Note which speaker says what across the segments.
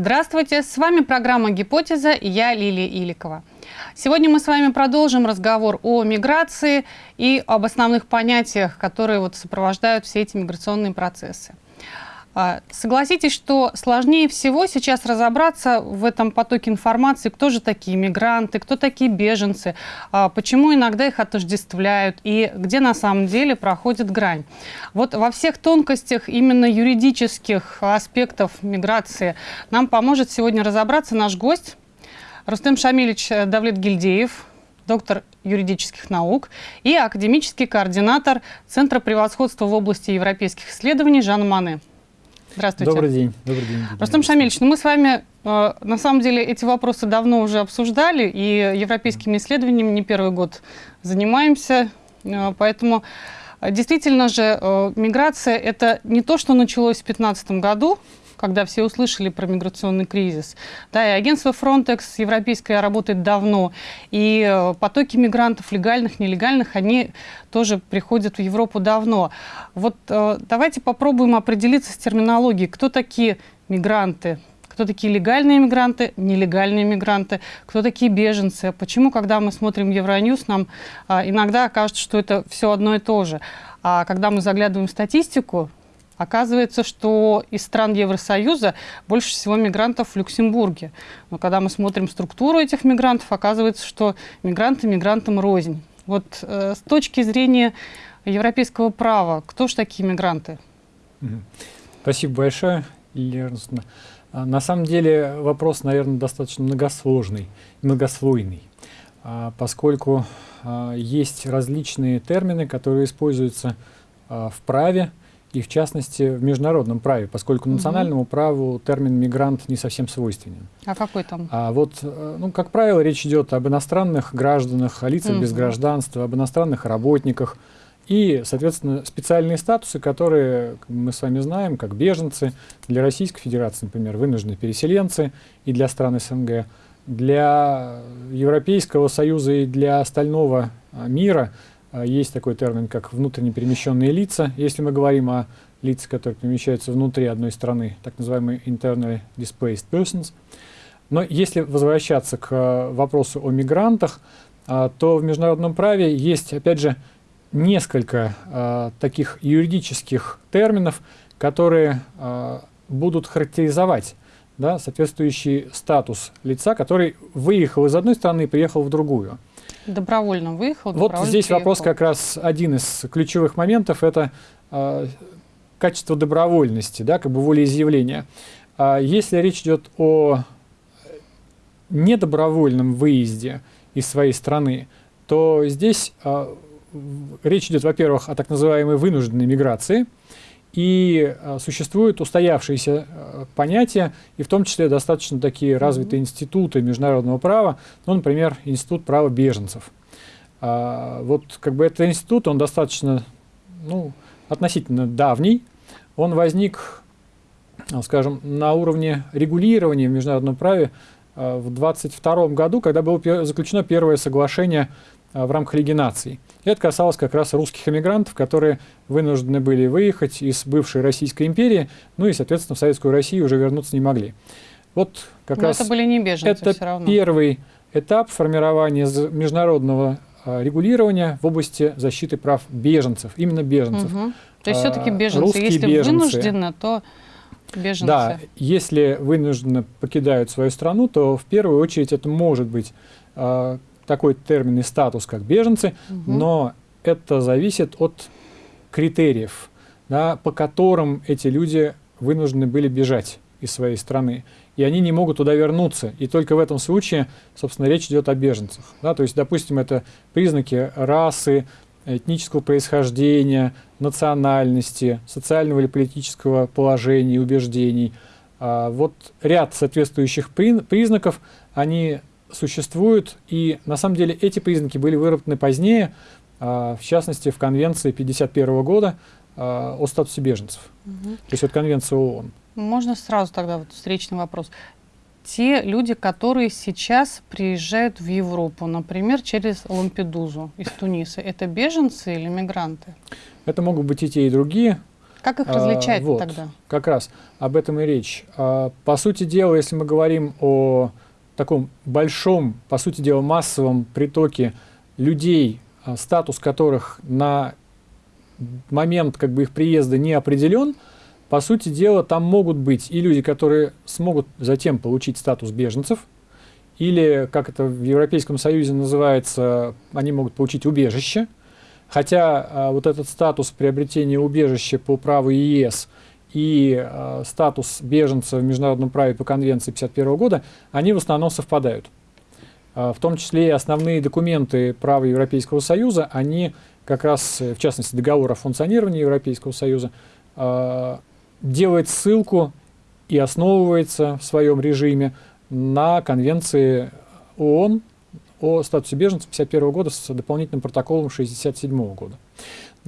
Speaker 1: Здравствуйте, с вами программа «Гипотеза» и я Лилия Иликова. Сегодня мы с вами продолжим разговор о миграции и об основных понятиях, которые вот сопровождают все эти миграционные процессы. А, согласитесь, что сложнее всего сейчас разобраться в этом потоке информации, кто же такие мигранты, кто такие беженцы, а, почему иногда их отождествляют и где на самом деле проходит грань. Вот во всех тонкостях именно юридических аспектов миграции нам поможет сегодня разобраться наш гость Рустем Шамилевич Давлет Гильдеев, доктор юридических наук и академический координатор Центра превосходства в области европейских исследований Жанна Мане. Здравствуйте.
Speaker 2: Добрый день. Добрый день.
Speaker 1: Рустам Шамильевич, ну мы с вами э, на самом деле эти вопросы давно уже обсуждали, и европейскими исследованиями не первый год занимаемся, э, поэтому э, действительно же э, миграция это не то, что началось в 2015 году, когда все услышали про миграционный кризис. Да, и агентство Frontex европейское работает давно, и э, потоки мигрантов, легальных, нелегальных, они тоже приходят в Европу давно. Вот э, давайте попробуем определиться с терминологией, кто такие мигранты, кто такие легальные мигранты, нелегальные мигранты, кто такие беженцы. Почему, когда мы смотрим Евроньюз, нам а, иногда кажется, что это все одно и то же. А когда мы заглядываем в статистику, Оказывается, что из стран Евросоюза больше всего мигрантов в Люксембурге. Но когда мы смотрим структуру этих мигрантов, оказывается, что мигранты мигрантам рознь. Вот э, с точки зрения европейского права, кто же такие мигранты?
Speaker 2: Спасибо большое, Эрнстовна. А, на самом деле вопрос, наверное, достаточно многосложный, многослойный, а, поскольку а, есть различные термины, которые используются в праве, и в частности в международном праве, поскольку национальному угу. праву термин мигрант не совсем свойственен.
Speaker 1: А какой там?
Speaker 2: А вот, э, ну, как правило, речь идет об иностранных гражданах, о лицах угу. без гражданства, об иностранных работниках и, соответственно, специальные статусы, которые мы с вами знаем, как беженцы, для Российской Федерации, например, вынужденные переселенцы и для стран СНГ, для Европейского Союза и для остального а, мира – есть такой термин, как внутренне перемещенные лица. Если мы говорим о лицах, которые перемещаются внутри одной страны, так называемые internally displaced persons. Но если возвращаться к а, вопросу о мигрантах, а, то в международном праве есть, опять же, несколько таких юридических терминов, которые будут характеризовать да, соответствующий статус лица, который выехал из одной страны и приехал в другую.
Speaker 1: Добровольно выехал,
Speaker 2: Вот здесь приехал. вопрос как раз один из ключевых моментов, это э, качество добровольности, да, как бы волеизъявления. А если речь идет о недобровольном выезде из своей страны, то здесь э, речь идет, во-первых, о так называемой вынужденной миграции, и э, существуют устоявшиеся э, понятия, и в том числе достаточно такие развитые институты международного права, ну, например, Институт права беженцев. А, вот как бы этот институт, он достаточно, ну, относительно давний, он возник, скажем, на уровне регулирования в международном праве э, в 22 году, когда было заключено первое соглашение в рамках Лиги наций. Это касалось как раз русских эмигрантов, которые вынуждены были выехать из бывшей Российской империи, ну и, соответственно, в Советскую Россию уже вернуться не могли. Вот как Но раз
Speaker 1: это были не беженцы
Speaker 2: это
Speaker 1: все равно.
Speaker 2: первый этап формирования международного а, регулирования в области защиты прав беженцев, именно беженцев.
Speaker 1: Угу. То есть все-таки беженцы, Русские если беженцы. вынуждены, то беженцы.
Speaker 2: Да, если вынужденно покидают свою страну, то в первую очередь это может быть а, такой термин и статус, как беженцы, угу. но это зависит от критериев, да, по которым эти люди вынуждены были бежать из своей страны. И они не могут туда вернуться. И только в этом случае, собственно, речь идет о беженцах. Да? То есть, допустим, это признаки расы, этнического происхождения, национальности, социального или политического положения убеждений. А вот ряд соответствующих признаков, они существуют, и на самом деле эти признаки были выработаны позднее, а, в частности, в Конвенции 1951 года а, о статусе беженцев. Угу. То есть вот Конвенция ООН.
Speaker 1: Можно сразу тогда вот встречный вопрос. Те люди, которые сейчас приезжают в Европу, например, через Лампедузу из Туниса, это беженцы или мигранты?
Speaker 2: Это могут быть и те, и другие.
Speaker 1: Как их различать а, вот, тогда?
Speaker 2: Как раз об этом и речь. А, по сути дела, если мы говорим о таком большом, по сути дела, массовом притоке людей, а, статус которых на момент как бы их приезда не определен, по сути дела, там могут быть и люди, которые смогут затем получить статус беженцев, или, как это в Европейском Союзе называется, они могут получить убежище. Хотя а, вот этот статус приобретения убежища по праву ЕС и а, статус беженца в международном праве по конвенции 1951 года, они в основном совпадают. А, в том числе и основные документы права Европейского Союза, они как раз, в частности, договор о функционировании Европейского Союза, а, делает ссылку и основывается в своем режиме на конвенции ООН о статусе беженцев 1951 года с дополнительным протоколом 1967 года.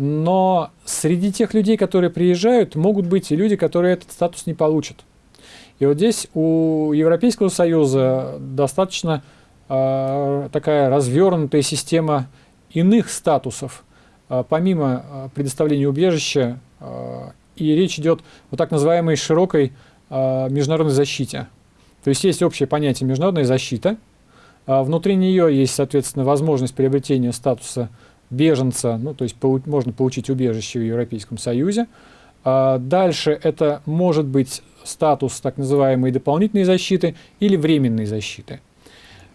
Speaker 2: Но среди тех людей, которые приезжают, могут быть и люди, которые этот статус не получат. И вот здесь у Европейского Союза достаточно э, такая развернутая система иных статусов, э, помимо э, предоставления убежища, э, и речь идет о так называемой широкой э, международной защите. То есть есть общее понятие международная защита, внутри нее есть, соответственно, возможность приобретения статуса беженца, ну, то есть полу можно получить убежище в Европейском Союзе. А дальше это может быть статус так называемой дополнительной защиты или временной защиты.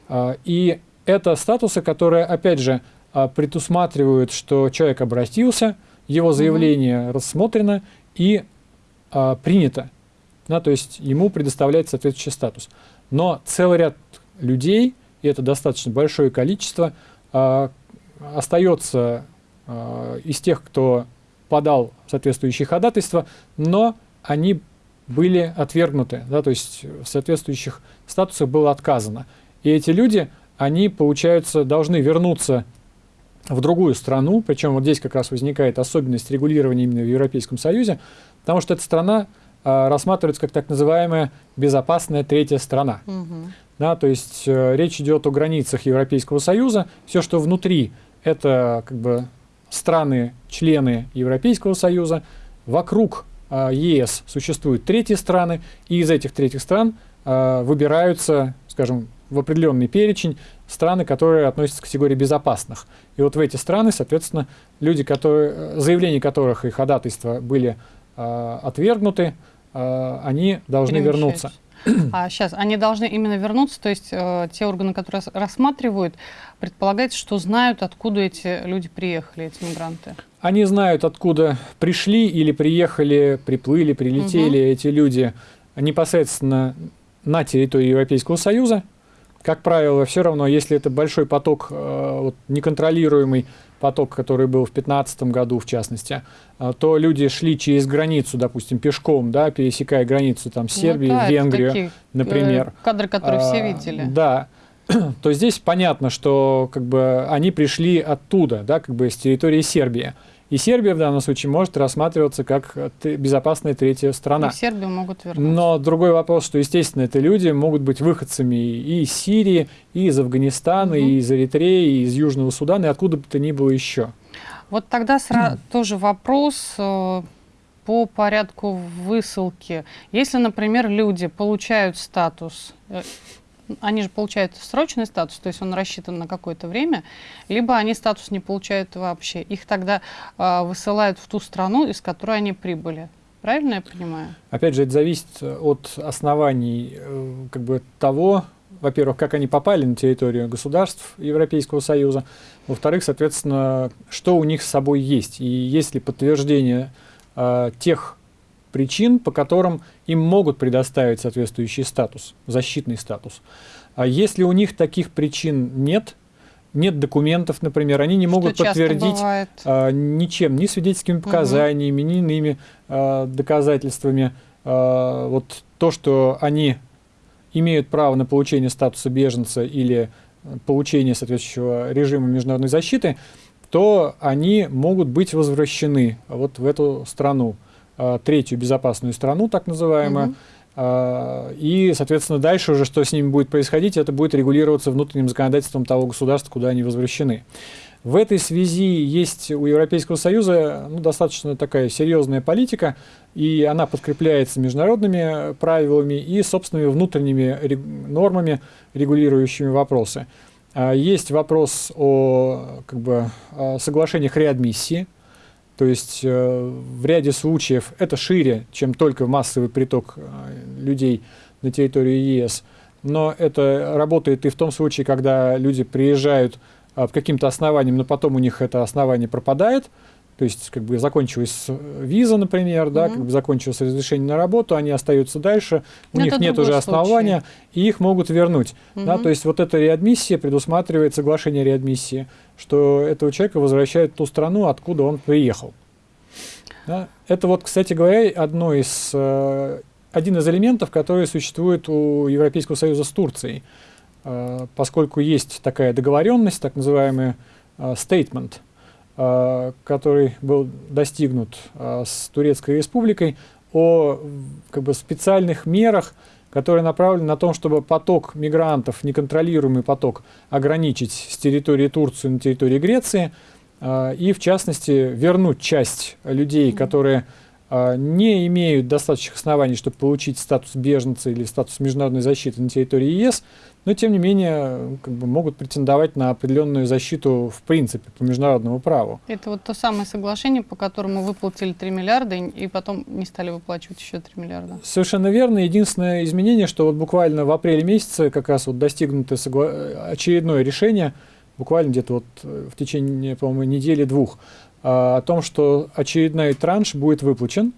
Speaker 2: А, и это статусы, которые, опять же, а, предусматривают, что человек обратился, его заявление mm -hmm. рассмотрено и а, принято. Да, то есть ему предоставляется соответствующий статус. Но целый ряд людей, и это достаточно большое количество, а, остается э, из тех, кто подал соответствующие ходатайства, но они были отвергнуты, да, то есть в соответствующих статусах было отказано. И эти люди, они, получается, должны вернуться в другую страну, причем вот здесь как раз возникает особенность регулирования именно в Европейском Союзе, потому что эта страна э, рассматривается как так называемая безопасная третья страна. Угу. Да, то есть э, речь идет о границах Европейского Союза, все, что внутри это как бы страны-члены Европейского Союза, вокруг э, ЕС существуют третьи страны, и из этих третьих стран э, выбираются, скажем, в определенный перечень страны, которые относятся к категории безопасных. И вот в эти страны, соответственно, люди, которые, заявления которых и ходатайства были э, отвергнуты, э, они должны вернуться.
Speaker 1: А сейчас они должны именно вернуться, то есть э, те органы, которые рассматривают, предполагается, что знают, откуда эти люди приехали, эти мигранты.
Speaker 2: Они знают, откуда пришли или приехали, приплыли, прилетели угу. эти люди непосредственно на территории Европейского Союза. Как правило, все равно, если это большой поток, э, вот, неконтролируемый, поток, который был в 2015 году, в частности, а, то люди шли через границу, допустим, пешком, да, пересекая границу там, Сербии, ну, да, Венгрию, такие, например. Э,
Speaker 1: кадры, которые а, все видели.
Speaker 2: Да. То здесь понятно, что как бы, они пришли оттуда, да, как бы с территории Сербии. И Сербия в данном случае может рассматриваться как безопасная третья страна. И
Speaker 1: Сербию могут вернуться.
Speaker 2: Но другой вопрос, что, естественно, это люди могут быть выходцами и из Сирии, и из Афганистана, угу. и из Эритреи, и из Южного Судана, и откуда бы то ни было еще.
Speaker 1: Вот тогда сразу тоже вопрос э, по порядку высылки. Если, например, люди получают статус э, они же получают срочный статус, то есть он рассчитан на какое-то время, либо они статус не получают вообще. Их тогда э, высылают в ту страну, из которой они прибыли. Правильно я понимаю?
Speaker 2: Опять же, это зависит от оснований э, как бы того, во-первых, как они попали на территорию государств Европейского Союза, во-вторых, соответственно, что у них с собой есть, и есть ли подтверждение э, тех причин, по которым им могут предоставить соответствующий статус, защитный статус. А если у них таких причин нет, нет документов, например, они не могут подтвердить а, ничем, ни свидетельскими показаниями, угу. ни иными а, доказательствами. А, вот то, что они имеют право на получение статуса беженца или получение соответствующего режима международной защиты, то они могут быть возвращены вот в эту страну. Э, третью безопасную страну, так называемую. Угу. И, соответственно, дальше уже, что с ними будет происходить, это будет регулироваться внутренним законодательством того государства, куда они возвращены. В этой связи есть у Европейского Союза ну, достаточно такая серьезная политика, и она подкрепляется международными правилами и собственными внутренними нормами, регулирующими вопросы. А, есть вопрос о как бы, соглашениях реадмиссии, то есть э, в ряде случаев это шире, чем только массовый приток э, людей на территорию ЕС. Но это работает и в том случае, когда люди приезжают а, по каким-то основаниям, но потом у них это основание пропадает. То есть, как бы закончилась виза, например, да, mm -hmm. как бы закончилось разрешение на работу, они остаются дальше, у но них нет уже основания, случай. и их могут вернуть. Mm -hmm. да, то есть вот эта реадмиссия предусматривает соглашение реадмиссии, что этого человека возвращают в ту страну, откуда он приехал. Да. Это вот, кстати говоря, одно из э, один из элементов, который существует у Европейского Союза с Турцией, э, поскольку есть такая договоренность, так называемый э, statement, э, который был достигнут с Турецкой Республикой о как бы, специальных мерах, которые направлены на то, чтобы поток мигрантов, неконтролируемый поток, ограничить с территории Турции на территории Греции, и, в частности, вернуть часть людей, которые не имеют достаточных оснований, чтобы получить статус беженца или статус международной защиты на территории ЕС, но тем не менее как бы, могут претендовать на определенную защиту в принципе по международному праву.
Speaker 1: Это вот то самое соглашение, по которому выплатили 3 миллиарда и потом не стали выплачивать еще 3 миллиарда.
Speaker 2: Совершенно верно. Единственное изменение, что вот буквально в апреле месяце как раз вот достигнуто согла... очередное решение, буквально где-то вот в течение, по-моему, недели-двух, а, о том, что очередной транш будет выплачен,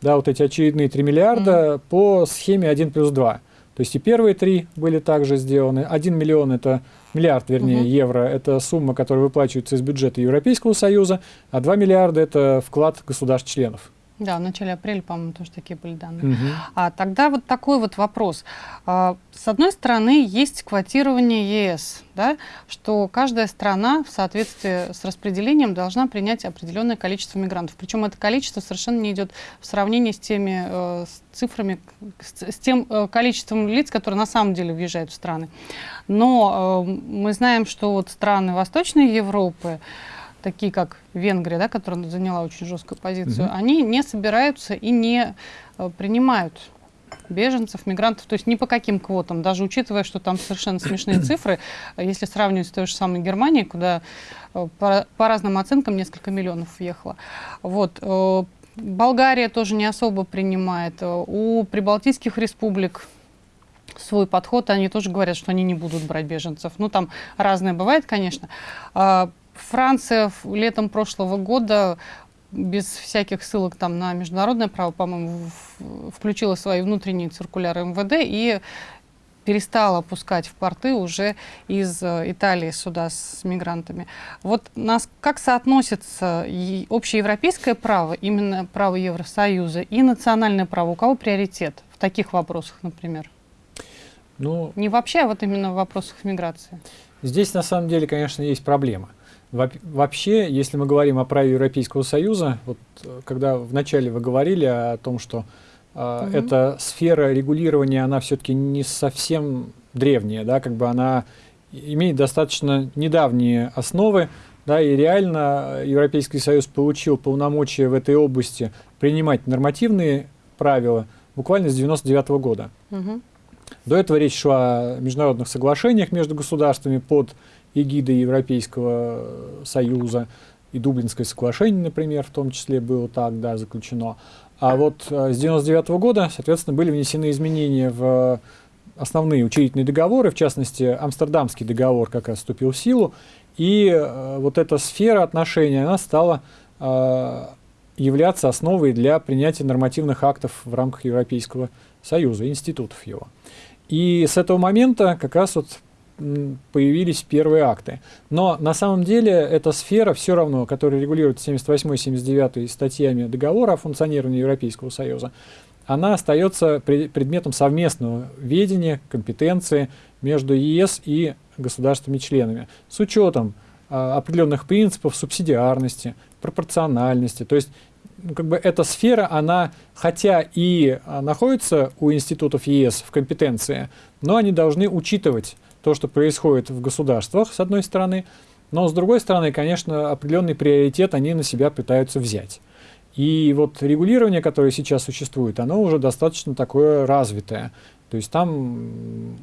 Speaker 2: да, вот эти очередные 3 миллиарда mm. по схеме 1 плюс 2. То есть и первые три были также сделаны. 1 миллион это миллиард, вернее, -hmm. евро, это сумма, которая выплачивается из бюджета Европейского Союза, а 2 миллиарда это вклад государств-членов.
Speaker 1: Да, в начале апреля, по-моему, тоже такие были данные. Угу. А тогда вот такой вот вопрос. А, с одной стороны, есть квотирование ЕС, да, что каждая страна в соответствии с распределением должна принять определенное количество мигрантов. Причем это количество совершенно не идет в сравнении с теми э, с цифрами, с, с тем э, количеством лиц, которые на самом деле въезжают в страны. Но э, мы знаем, что вот страны Восточной Европы, такие как Венгрия, да, которая заняла очень жесткую позицию, угу. они не собираются и не э, принимают беженцев, мигрантов, то есть ни по каким квотам, даже учитывая, что там совершенно смешные цифры, если сравнивать с той же самой Германией, куда э, по, по разным оценкам несколько миллионов въехало. Вот. Э, Болгария тоже не особо принимает. У прибалтийских республик свой подход, они тоже говорят, что они не будут брать беженцев. Ну, там разное бывает, конечно. Франция летом прошлого года без всяких ссылок там на международное право, по-моему, включила свои внутренние циркуляры МВД и перестала пускать в порты уже из э, Италии сюда с мигрантами. Вот нас как соотносится общеевропейское право, именно право Евросоюза, и национальное право? У кого приоритет в таких вопросах, например? Ну, Не вообще, а вот именно в вопросах миграции.
Speaker 2: Здесь на самом деле, конечно, есть проблема. Вообще, если мы говорим о праве Европейского Союза, вот э, когда вначале вы говорили о том, что э, угу. эта сфера регулирования, она все-таки не совсем древняя, да, как бы она имеет достаточно недавние основы, да, и реально Европейский Союз получил полномочия в этой области принимать нормативные правила буквально с 99 -го года. Угу. До этого речь шла о международных соглашениях между государствами под эгидой Европейского Союза, и Дублинское соглашение, например, в том числе было так, да, заключено. А вот э, с 99 -го года, соответственно, были внесены изменения в основные учредительные договоры, в частности, Амстердамский договор как раз вступил в силу, и э, вот эта сфера отношений, она стала э, являться основой для принятия нормативных актов в рамках Европейского Союза, институтов его. И с этого момента как раз вот появились первые акты. Но на самом деле эта сфера все равно, которая регулирует 78 79 статьями договора о функционировании Европейского Союза, она остается предметом совместного ведения, компетенции между ЕС и государствами-членами с учетом а, определенных принципов субсидиарности, пропорциональности. То есть ну, как бы эта сфера, она хотя и а, находится у институтов ЕС в компетенции, но они должны учитывать то, что происходит в государствах, с одной стороны, но с другой стороны, конечно, определенный приоритет они на себя пытаются взять. И вот регулирование, которое сейчас существует, оно уже достаточно такое развитое. То есть там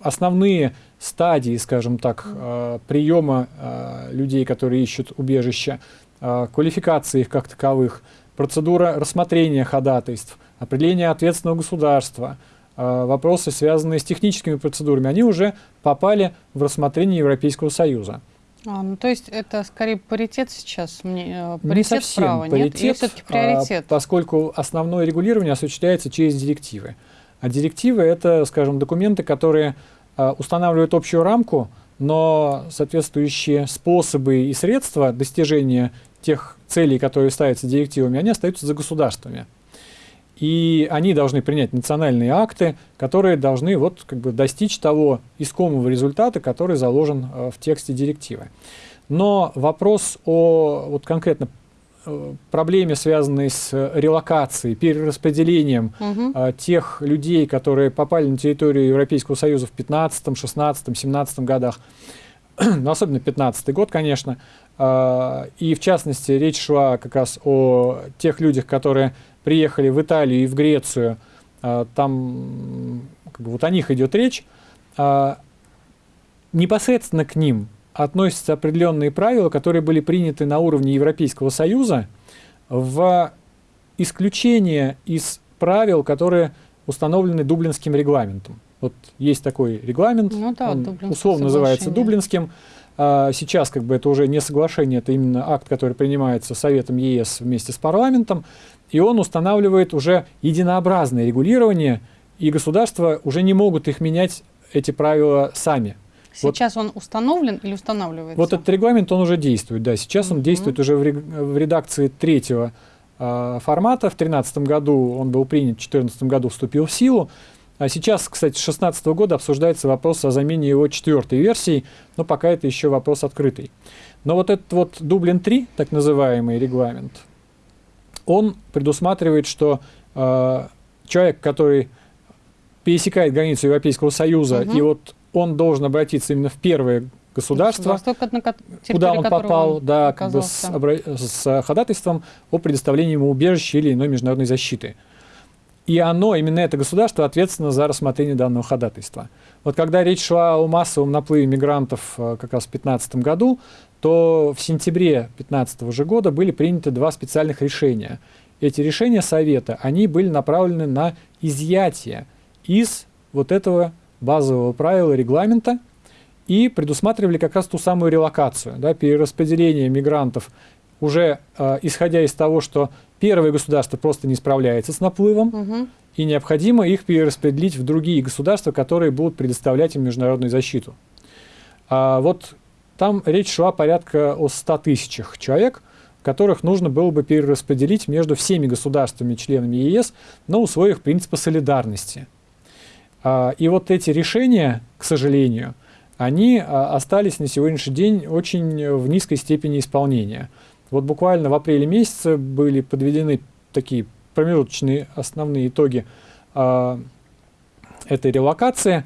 Speaker 2: основные стадии, скажем так, э, приема э, людей, которые ищут убежище, э, квалификации их как таковых, процедура рассмотрения ходатайств, определение ответственного государства, вопросы, связанные с техническими процедурами, они уже попали в рассмотрение Европейского Союза.
Speaker 1: А, ну, то есть это скорее паритет сейчас,
Speaker 2: мне, паритет не совсем права, паритет, нет? Все-таки приоритет? А, поскольку основное регулирование осуществляется через директивы. А директивы — это, скажем, документы, которые а, устанавливают общую рамку, но соответствующие способы и средства достижения тех целей, которые ставятся директивами, они остаются за государствами. И они должны принять национальные акты, которые должны вот, как бы, достичь того искомого результата, который заложен э, в тексте директивы. Но вопрос о вот, конкретно Э, проблеме, связанной с релокацией, перераспределением угу. а, тех людей, которые попали на территорию Европейского Союза в 15, 16, 17 годах, ну, особенно 15 год, конечно, а, и в частности речь шла как раз о тех людях, которые приехали в Италию и в Грецию, а, там как бы, вот о них идет речь, а, непосредственно к ним относятся определенные правила, которые были приняты на уровне Европейского Союза в исключение из правил, которые установлены Дублинским регламентом. Вот есть такой регламент, ну, да, он условно называется Дублинским. А сейчас как бы это уже не соглашение, это именно акт, который принимается Советом ЕС вместе с парламентом, и он устанавливает уже единообразное регулирование, и государства уже не могут их менять, эти правила сами.
Speaker 1: Сейчас вот, он установлен или устанавливается?
Speaker 2: Вот этот регламент, он уже действует, да. Сейчас он действует уже в, в редакции третьего э, формата. В 2013 году он был принят, в 2014 году вступил в силу. А сейчас, кстати, с 2016 года обсуждается вопрос о замене его четвертой версией, но пока это еще вопрос открытый. Но вот этот вот Дублин-3, так называемый регламент, он предусматривает, что э, человек, который пересекает границу Европейского Союза угу. и вот он должен обратиться именно в первое государство, куда он попал, он да, как бы с, с ходатайством о предоставлении ему убежища или иной международной защиты. И оно, именно это государство, ответственно за рассмотрение данного ходатайства. Вот когда речь шла о массовом наплыве мигрантов э, как раз в 2015 году, то в сентябре 2015 же года были приняты два специальных решения. Эти решения Совета, они были направлены на изъятие из вот этого базового правила регламента и предусматривали как раз ту самую релокацию, да, перераспределение мигрантов уже э, исходя из того, что первое государство просто не справляется с наплывом, угу. и необходимо их перераспределить в другие государства, которые будут предоставлять им международную защиту. А вот там речь шла порядка о 100 тысячах человек, которых нужно было бы перераспределить между всеми государствами-членами ЕС на условиях принципа солидарности – а, и вот эти решения, к сожалению, они а, остались на сегодняшний день очень в низкой степени исполнения. Вот буквально в апреле месяце были подведены такие промежуточные основные итоги а, этой релокации.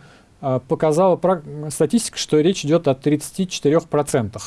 Speaker 2: Показала статистика, что речь идет о 34%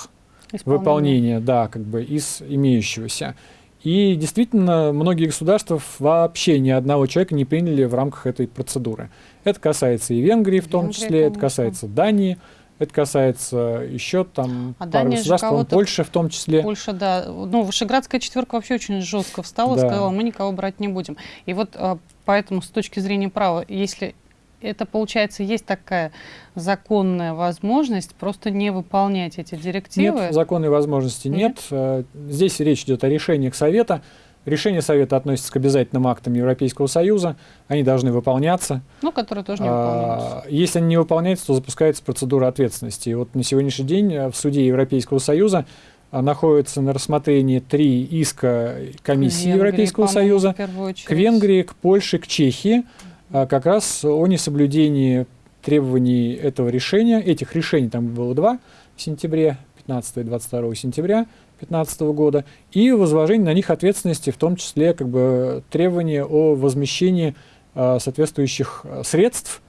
Speaker 2: выполнения да, как бы из имеющегося. И действительно, многие государства вообще ни одного человека не приняли в рамках этой процедуры. Это касается и Венгрии в том Венгрия, числе, это касается Дании, это касается еще там а пару государств, Польша в том числе.
Speaker 1: Польша, да. Ну, Вышеградская четверка вообще очень жестко встала, да. сказала, мы никого брать не будем. И вот а, поэтому с точки зрения права, если это, получается, есть такая законная возможность просто не выполнять эти директивы?
Speaker 2: Нет, законной возможности нет. нет. Э, здесь речь идет о решениях Совета. Решения Совета относятся к обязательным актам Европейского Союза. Они должны выполняться.
Speaker 1: Ну, которые тоже не выполняются.
Speaker 2: А, если они не выполняются, то запускается процедура ответственности. И вот на сегодняшний день э, в суде Европейского Союза э, находится на рассмотрении три иска комиссии Венгрии, Европейского Союза к Венгрии, к Польше, к Чехии. А, как раз о несоблюдении требований этого решения. Этих решений там было два в сентябре, 15 и 22 сентября 2015 года, и возложение на них ответственности, в том числе как бы, требования о возмещении э, соответствующих средств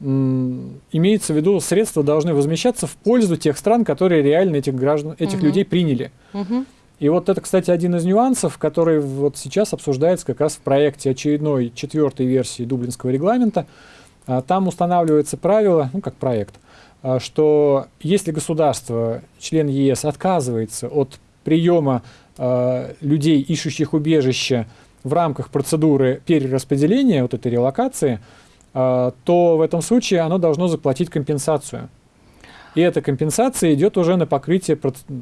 Speaker 2: имеется в виду, средства должны возмещаться в пользу тех стран, которые реально этих граждан, этих угу. людей приняли. Угу. И вот это, кстати, один из нюансов, который вот сейчас обсуждается как раз в проекте очередной четвертой версии Дублинского регламента. А, там устанавливается правило, ну как проект, а, что если государство, член ЕС, отказывается от приема а, людей, ищущих убежище в рамках процедуры перераспределения, вот этой релокации, то в этом случае оно должно заплатить компенсацию. И эта компенсация идет уже на покрытие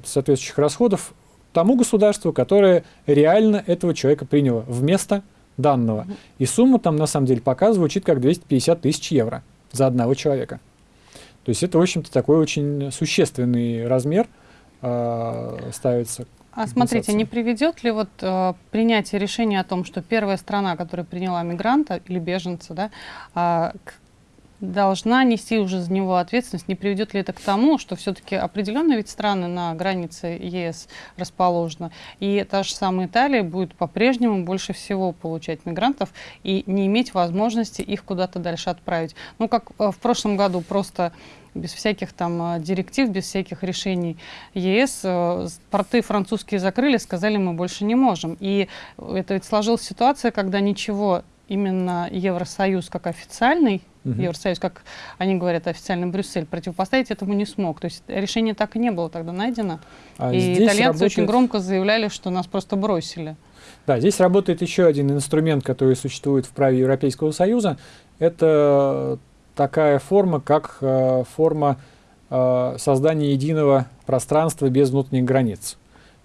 Speaker 2: соответствующих расходов тому государству, которое реально этого человека приняло вместо данного. И сумма там на самом деле пока звучит как 250 тысяч евро за одного человека. То есть это, в общем-то, такой очень существенный размер э, ставится.
Speaker 1: А смотрите, не приведет ли вот э, принятие решения о том, что первая страна, которая приняла мигранта или беженца, да, э, к должна нести уже за него ответственность. Не приведет ли это к тому, что все-таки определенные ведь страны на границе ЕС расположены, и та же самая Италия будет по-прежнему больше всего получать мигрантов и не иметь возможности их куда-то дальше отправить. Ну, как э, в прошлом году просто без всяких там э, директив, без всяких решений ЕС. Э, порты французские закрыли, сказали, мы больше не можем. И это ведь сложилась ситуация, когда ничего именно Евросоюз как официальный угу. Евросоюз, как они говорят, официально Брюссель, противопоставить этому не смог. То есть решение так и не было тогда найдено. А и итальянцы работает... очень громко заявляли, что нас просто бросили.
Speaker 2: Да, здесь работает еще один инструмент, который существует в праве Европейского Союза. Это такая форма, как э, форма э, создания единого пространства без внутренних границ.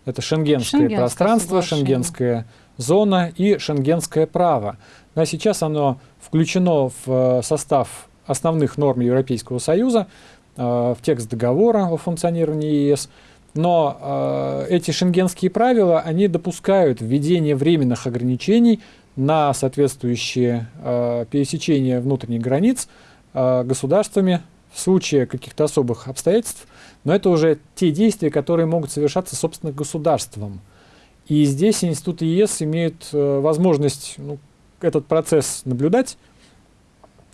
Speaker 2: Это шенгенское, шенгенское пространство, шенгенская зона и шенгенское право. А сейчас оно включено в э, состав основных норм Европейского Союза, э, в текст договора о функционировании ЕС. Но э, эти шенгенские правила, они допускают введение временных ограничений на соответствующие пересечения внутренних границ государствами в случае каких-то особых обстоятельств. Но это уже те действия, которые могут совершаться, собственно, государством. И здесь институты ЕС имеют возможность ну, этот процесс наблюдать,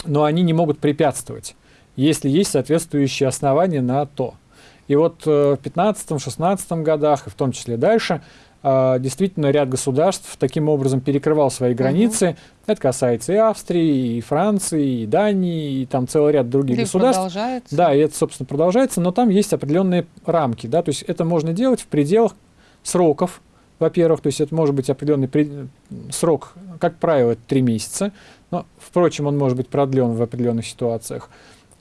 Speaker 2: но они не могут препятствовать, если есть соответствующие основания на то. И вот э, в 15-16 годах, и в том числе дальше, э, действительно ряд государств таким образом перекрывал свои границы. Угу. Это касается и Австрии, и Франции, и Дании, и там целый ряд других
Speaker 1: да
Speaker 2: государств.
Speaker 1: Продолжается.
Speaker 2: Да, и это, собственно, продолжается, но там есть определенные рамки. Да? То есть это можно делать в пределах сроков, во-первых, то есть это может быть определенный срок, как правило, это три месяца, но, впрочем, он может быть продлен в определенных ситуациях.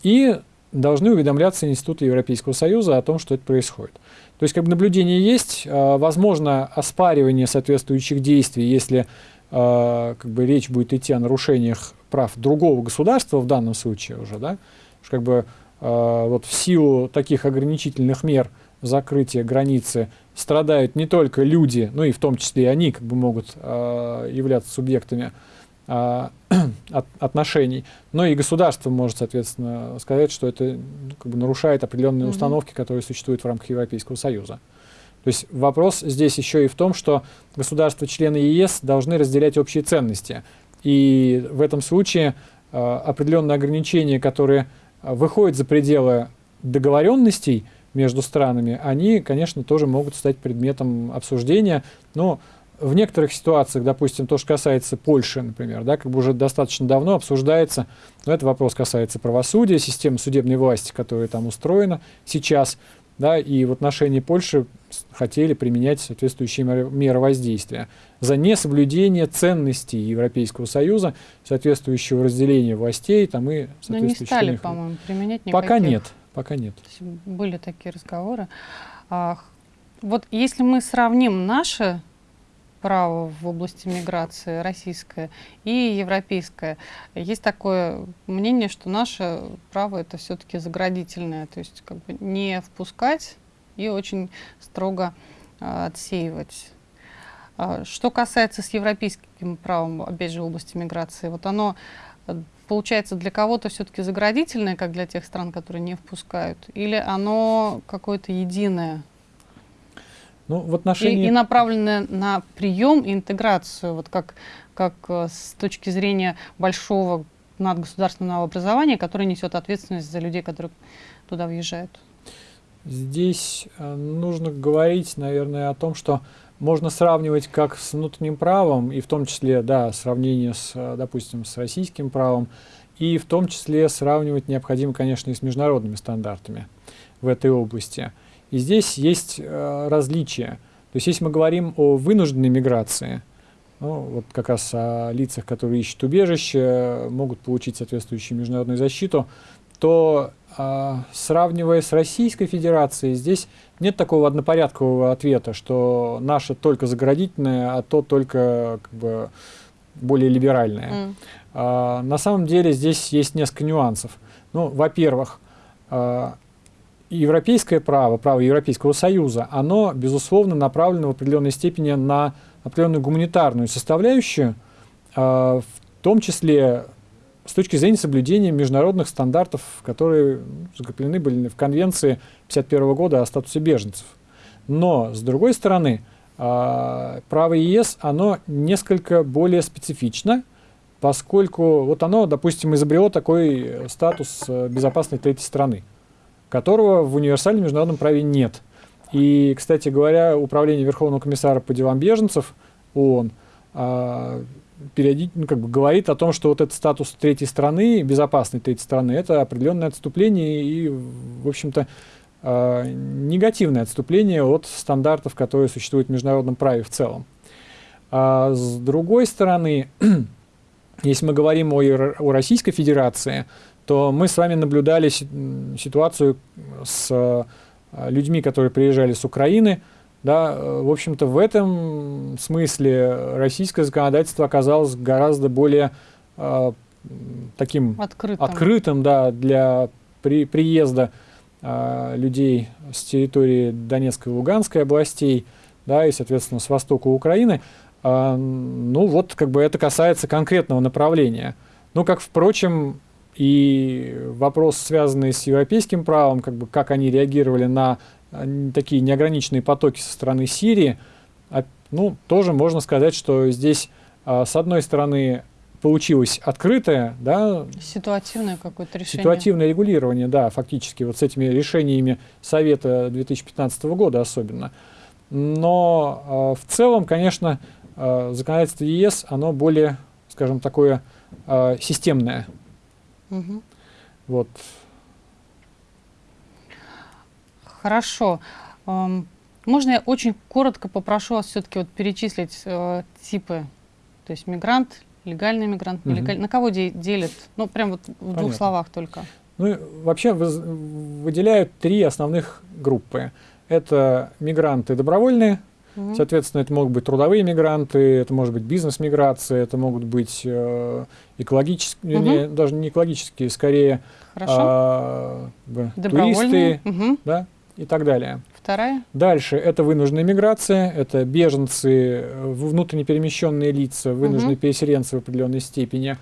Speaker 2: И должны уведомляться институты Европейского Союза о том, что это происходит. То есть как бы наблюдение есть, а, возможно оспаривание соответствующих действий, если а, как бы речь будет идти о нарушениях прав другого государства в данном случае уже, да, как бы а, вот в силу таких ограничительных мер закрытия границы страдают не только люди, ну и в том числе и они как бы могут э, являться субъектами э, от, отношений, но и государство может, соответственно, сказать, что это ну, как бы нарушает определенные mm -hmm. установки, которые существуют в рамках Европейского Союза. То есть вопрос здесь еще и в том, что государства-члены ЕС должны разделять общие ценности. И в этом случае э, определенные ограничения, которые выходят за пределы договоренностей, между странами, они, конечно, тоже могут стать предметом обсуждения. Но в некоторых ситуациях, допустим, то, что касается Польши, например, да, как бы уже достаточно давно обсуждается, но этот вопрос касается правосудия, системы судебной власти, которая там устроена сейчас, да, и в отношении Польши хотели применять соответствующие меры воздействия. За несоблюдение ценностей Европейского Союза, соответствующего разделения властей, там и
Speaker 1: Но не стали, по-моему, применять никаких.
Speaker 2: Пока нет. Пока нет.
Speaker 1: Были такие разговоры. А, вот если мы сравним наше право в области миграции, российское и европейское, есть такое мнение, что наше право это все-таки заградительное, то есть как бы не впускать и очень строго а, отсеивать. А, что касается с европейским правом, опять же, в области миграции, вот оно получается для кого-то все-таки заградительное, как для тех стран, которые не впускают, или оно какое-то единое?
Speaker 2: Ну, в отношении...
Speaker 1: и, и направленное на прием и интеграцию, вот как, как э, с точки зрения большого надгосударственного образования, который несет ответственность за людей, которые туда въезжают?
Speaker 2: Здесь э, нужно говорить, наверное, о том, что можно сравнивать как с внутренним правом, и в том числе, да, сравнение с, э, допустим, с российским правом, и в том числе сравнивать необходимо, конечно, и с международными стандартами в этой области. И здесь есть э, различия. То есть если мы говорим о вынужденной миграции, ну, вот как раз о лицах, которые ищут убежище, могут получить соответствующую международную защиту, то э, сравнивая с Российской Федерацией, здесь нет такого однопорядкового ответа, что наше только заградительное, а то только как бы, более либеральное. Mm. А, на самом деле здесь есть несколько нюансов. Ну, во-первых, а, европейское право, право Европейского Союза, оно, безусловно, направлено в определенной степени на определенную гуманитарную составляющую, а, в том числе с точки зрения соблюдения международных стандартов, которые закреплены были в Конвенции 1951 года о статусе беженцев. Но, с другой стороны, а, право ЕС, оно несколько более специфично, поскольку вот оно, допустим, изобрело такой статус э, безопасной третьей страны, которого в универсальном международном праве нет. И, кстати говоря, Управление Верховного комиссара по делам беженцев ООН а, периодически ну, как бы говорит о том, что вот этот статус третьей страны, безопасной третьей страны, это определенное отступление и, в общем-то, э, негативное отступление от стандартов, которые существуют в международном праве в целом. А с другой стороны, если мы говорим о, о Российской Федерации, то мы с вами наблюдали ситуацию с э, людьми, которые приезжали с Украины, да, в общем-то, в этом смысле российское законодательство оказалось гораздо более э, таким
Speaker 1: открытым,
Speaker 2: открытым да, для при, приезда э, людей с территории Донецкой и Луганской областей, да, и, соответственно, с востока Украины. Э, ну, вот как бы это касается конкретного направления. Ну, как, впрочем, и вопрос, связанный с европейским правом, как бы как они реагировали на такие неограниченные потоки со стороны Сирии, а, ну, тоже можно сказать, что здесь, а, с одной стороны, получилось открытое, да,
Speaker 1: ситуативное какое-то решение.
Speaker 2: Ситуативное регулирование, да, фактически, вот с этими решениями Совета 2015 года особенно. Но э, в целом, конечно, э, законодательство ЕС, оно более, скажем, такое э, системное. Угу. Вот.
Speaker 1: Хорошо. Можно я очень коротко попрошу вас все-таки вот перечислить э, типы, то есть мигрант, легальный мигрант, угу. нелегальный, на кого де делят? Ну, прям вот в Понятно. двух словах только.
Speaker 2: Ну, вообще выделяют три основных группы. Это мигранты добровольные, угу. соответственно, это могут быть трудовые мигранты, это может быть бизнес-миграция, это могут быть э, экологические, угу. не, даже не экологические, скорее
Speaker 1: а,
Speaker 2: туристы, угу. да, и так далее.
Speaker 1: Вторая?
Speaker 2: Дальше это вынужденная миграция, это беженцы, э, внутренне перемещенные лица, вынужденные угу. переселенцы в определенной степени,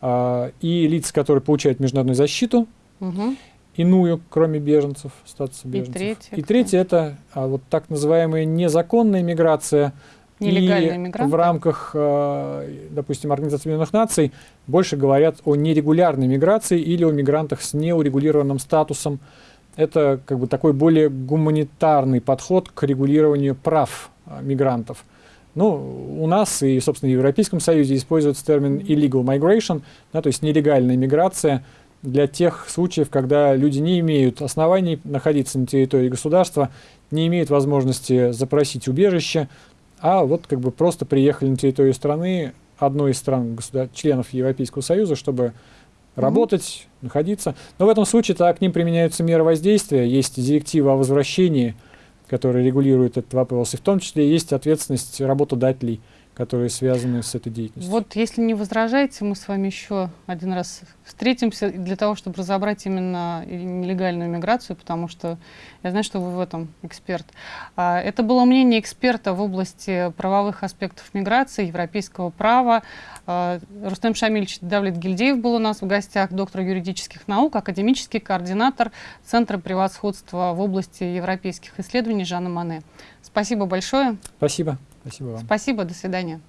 Speaker 2: э, и лица, которые получают международную защиту, угу. иную, кроме беженцев, статуса беженцев.
Speaker 1: И третье,
Speaker 2: и третье это а, вот так называемая незаконная миграция,
Speaker 1: Нелегальные
Speaker 2: и
Speaker 1: мигранты.
Speaker 2: в рамках, э, допустим, Организации Объединенных Наций больше говорят о нерегулярной миграции или о мигрантах с неурегулированным статусом, это как бы такой более гуманитарный подход к регулированию прав а, мигрантов. Ну, у нас и, собственно, в Европейском Союзе используется термин illegal migration, да, то есть нелегальная миграция для тех случаев, когда люди не имеют оснований находиться на территории государства, не имеют возможности запросить убежище, а вот как бы просто приехали на территорию страны, одной из стран, членов Европейского Союза, чтобы работать, угу. находиться. Но в этом случае так к ним применяются меры воздействия, есть директива о возвращении, которая регулирует этот вопрос, и в том числе есть ответственность работодателей которые связаны с этой деятельностью.
Speaker 1: Вот если не возражаете, мы с вами еще один раз встретимся для того, чтобы разобрать именно нелегальную миграцию, потому что я знаю, что вы в этом эксперт. А, это было мнение эксперта в области правовых аспектов миграции, европейского права. А, Рустем Шамильевич Давлет Гильдеев был у нас в гостях, доктор юридических наук, академический координатор Центра превосходства в области европейских исследований Жанна Мане. Спасибо большое.
Speaker 2: Спасибо. Спасибо вам.
Speaker 1: Спасибо, до свидания.